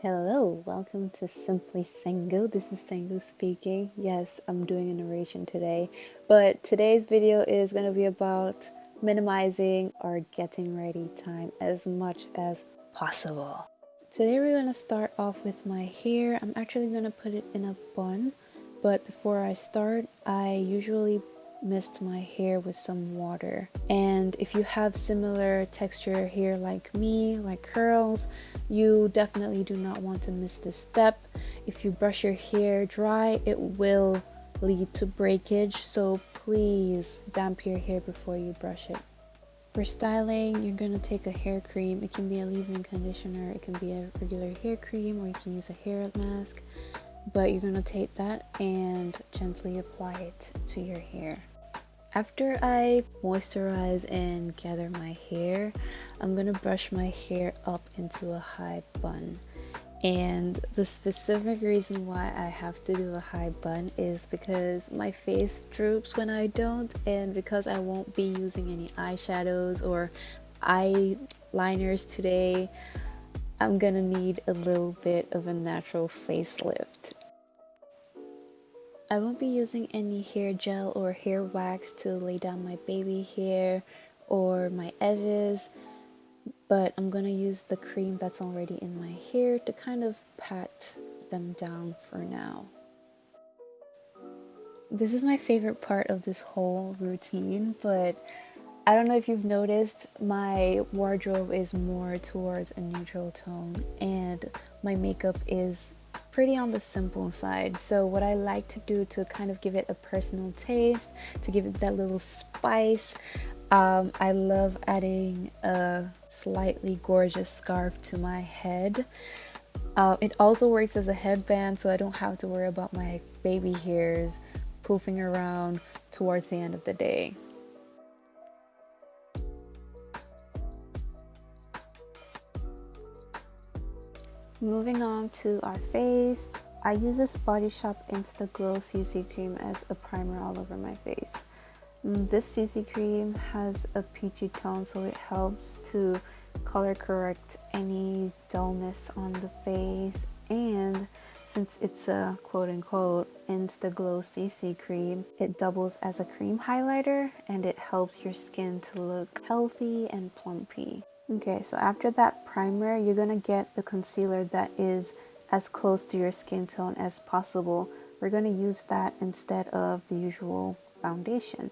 Hello, welcome to Simply Sango. This is Sango speaking. Yes, I'm doing a narration today, but today's video is going to be about minimizing our getting ready time as much as possible. Today we're going to start off with my hair. I'm actually going to put it in a bun, but before I start, I usually mist my hair with some water. And if you have similar texture hair like me, like curls, you definitely do not want to miss this step. If you brush your hair dry, it will lead to breakage, so please damp your hair before you brush it. For styling, you're going to take a hair cream. It can be a leave-in conditioner, it can be a regular hair cream, or you can use a hair mask but you're gonna take that and gently apply it to your hair. After I moisturize and gather my hair, I'm gonna brush my hair up into a high bun. And the specific reason why I have to do a high bun is because my face droops when I don't, and because I won't be using any eyeshadows or eyeliners today, I'm gonna need a little bit of a natural facelift. I won't be using any hair gel or hair wax to lay down my baby hair or my edges but I'm gonna use the cream that's already in my hair to kind of pat them down for now. This is my favorite part of this whole routine but I don't know if you've noticed my wardrobe is more towards a neutral tone and my makeup is pretty on the simple side. So what I like to do to kind of give it a personal taste, to give it that little spice, um, I love adding a slightly gorgeous scarf to my head. Uh, it also works as a headband so I don't have to worry about my baby hairs poofing around towards the end of the day. Moving on to our face, I use this Body Shop Insta Glow CC cream as a primer all over my face. Mm, this CC cream has a peachy tone so it helps to color correct any dullness on the face. And since it's a quote-unquote insta glow cc cream it doubles as a cream highlighter and it helps your skin to look healthy and plumpy Okay, so after that primer, you're going to get the concealer that is as close to your skin tone as possible. We're going to use that instead of the usual foundation.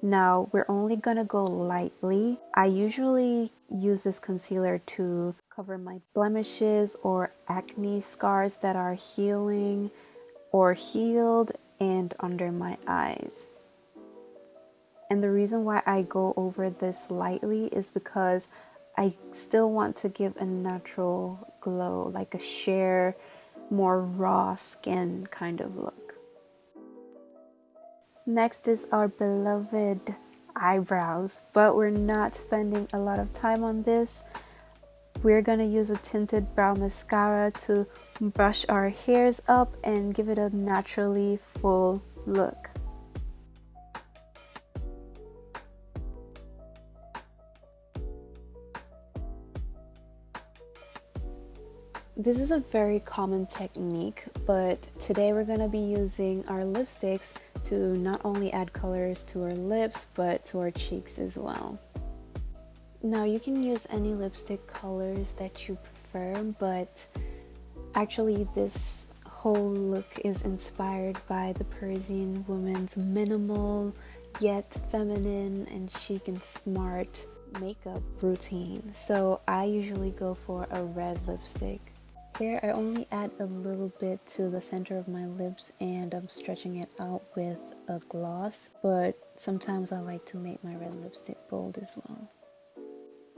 Now, we're only going to go lightly. I usually use this concealer to cover my blemishes or acne scars that are healing or healed and under my eyes. And the reason why I go over this lightly is because I still want to give a natural glow, like a sheer, more raw skin kind of look. Next is our beloved eyebrows, but we're not spending a lot of time on this. We're gonna use a tinted brow mascara to brush our hairs up and give it a naturally full look. This is a very common technique, but today we're going to be using our lipsticks to not only add colors to our lips, but to our cheeks as well. Now you can use any lipstick colors that you prefer, but actually this whole look is inspired by the Parisian woman's minimal yet feminine and chic and smart makeup routine. So I usually go for a red lipstick. Here I only add a little bit to the center of my lips and I'm stretching it out with a gloss, but sometimes I like to make my red lipstick bold as well.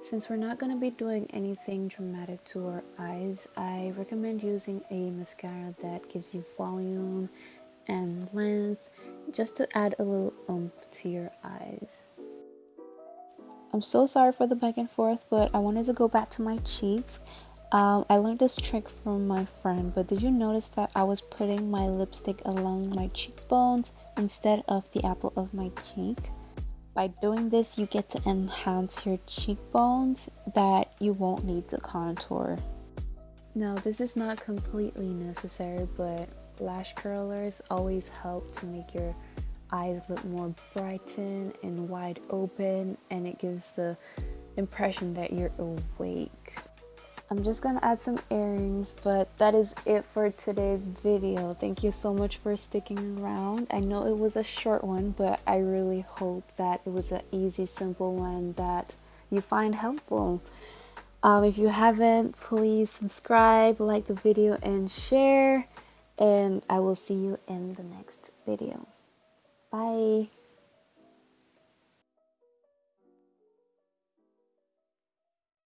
Since we're not going to be doing anything dramatic to our eyes, I recommend using a mascara that gives you volume and length just to add a little oomph to your eyes. I'm so sorry for the back and forth, but I wanted to go back to my cheeks um, I learned this trick from my friend, but did you notice that I was putting my lipstick along my cheekbones instead of the apple of my cheek? By doing this, you get to enhance your cheekbones that you won't need to contour. Now, this is not completely necessary, but lash curlers always help to make your eyes look more brightened and wide open, and it gives the impression that you're awake. I'm just gonna add some earrings, but that is it for today's video. Thank you so much for sticking around. I know it was a short one, but I really hope that it was an easy, simple one that you find helpful. Um, if you haven't, please subscribe, like the video, and share. And I will see you in the next video. Bye.